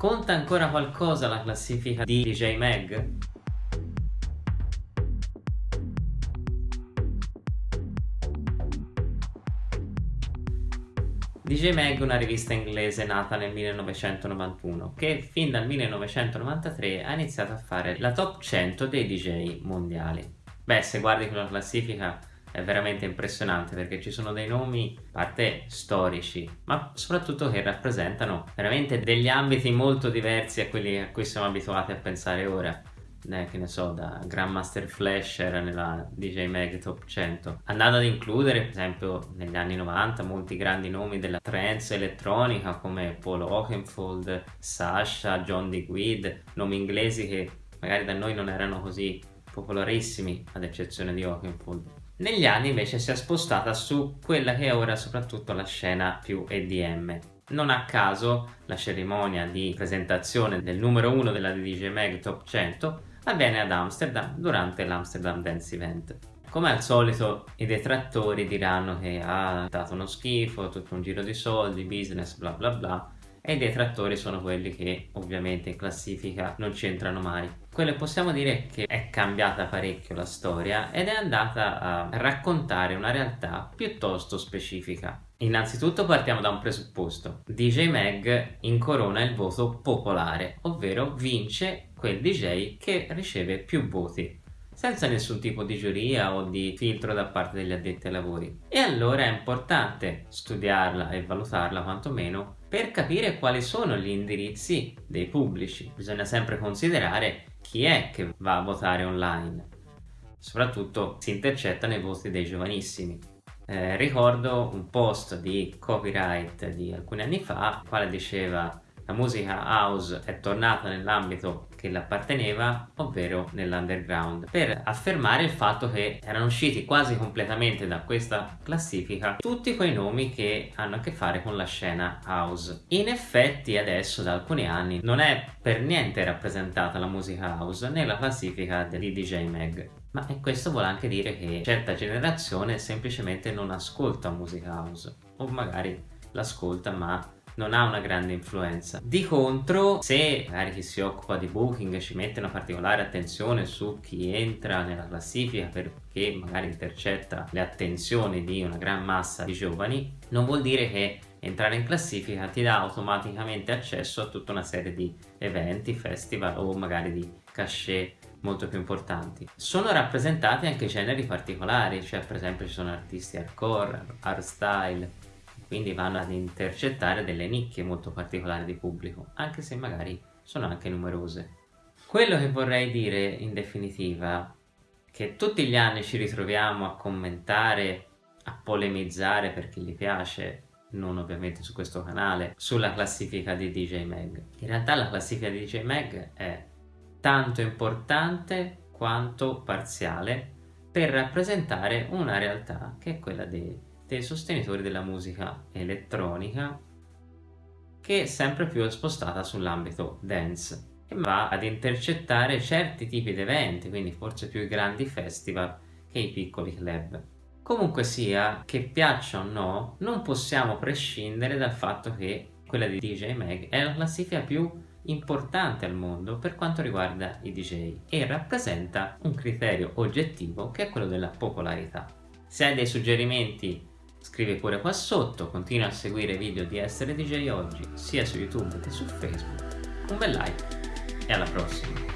Conta ancora qualcosa la classifica di DJ Mag? DJ Mag è una rivista inglese nata nel 1991 che fin dal 1993 ha iniziato a fare la top 100 dei DJ mondiali. Beh, se guardi quella classifica è veramente impressionante perché ci sono dei nomi, a parte storici, ma soprattutto che rappresentano veramente degli ambiti molto diversi a quelli a cui siamo abituati a pensare ora. Eh, che ne so, da Grandmaster Flash era nella DJ Mag Top 100, andando ad includere per esempio negli anni 90 molti grandi nomi della trance elettronica come Paul Oakenfold, Sasha, John DeGuid, nomi inglesi che magari da noi non erano così popolarissimi ad eccezione di Oakenfold. Negli anni invece si è spostata su quella che è ora soprattutto la scena più EDM, non a caso la cerimonia di presentazione del numero 1 della DJ Mag Top 100 avviene ad Amsterdam durante l'Amsterdam Dance Event. Come al solito i detrattori diranno che ha dato uno schifo, tutto un giro di soldi, business, bla bla bla, e i detrattori sono quelli che ovviamente in classifica non c'entrano mai. Quello possiamo dire è che è cambiata parecchio la storia ed è andata a raccontare una realtà piuttosto specifica. Innanzitutto partiamo da un presupposto. DJ Mag incorona il voto popolare, ovvero vince quel DJ che riceve più voti senza nessun tipo di giuria o di filtro da parte degli addetti ai lavori. E allora è importante studiarla e valutarla quantomeno per capire quali sono gli indirizzi dei pubblici. Bisogna sempre considerare chi è che va a votare online. Soprattutto si intercettano i voti dei giovanissimi. Eh, ricordo un post di copyright di alcuni anni fa, il quale diceva la musica house è tornata nell'ambito che le apparteneva, ovvero nell'underground, per affermare il fatto che erano usciti quasi completamente da questa classifica tutti quei nomi che hanno a che fare con la scena house. In effetti adesso da alcuni anni non è per niente rappresentata la musica house nella classifica di DJ Mag. Ma questo vuole anche dire che certa generazione semplicemente non ascolta musica house o magari l'ascolta ma non ha una grande influenza. Di contro, se magari chi si occupa di booking ci mette una particolare attenzione su chi entra nella classifica perché magari intercetta le attenzioni di una gran massa di giovani, non vuol dire che entrare in classifica ti dà automaticamente accesso a tutta una serie di eventi, festival o magari di cachet molto più importanti. Sono rappresentati anche generi particolari, cioè per esempio ci sono artisti hardcore, hardstyle, quindi vanno ad intercettare delle nicchie molto particolari di pubblico, anche se magari sono anche numerose. Quello che vorrei dire in definitiva che tutti gli anni ci ritroviamo a commentare, a polemizzare per chi gli piace, non ovviamente su questo canale, sulla classifica di DJ Mag. In realtà la classifica di DJ Mag è tanto importante quanto parziale per rappresentare una realtà che è quella dei dei sostenitori della musica elettronica che è sempre più spostata sull'ambito dance e va ad intercettare certi tipi di eventi, quindi forse più i grandi festival che i piccoli club. Comunque sia, che piaccia o no, non possiamo prescindere dal fatto che quella di DJ Mag è la classifica più importante al mondo per quanto riguarda i DJ e rappresenta un criterio oggettivo che è quello della popolarità. Se hai dei suggerimenti Scrivi pure qua sotto, continua a seguire i video di Essere DJ Oggi sia su YouTube che su Facebook. Un bel like e alla prossima!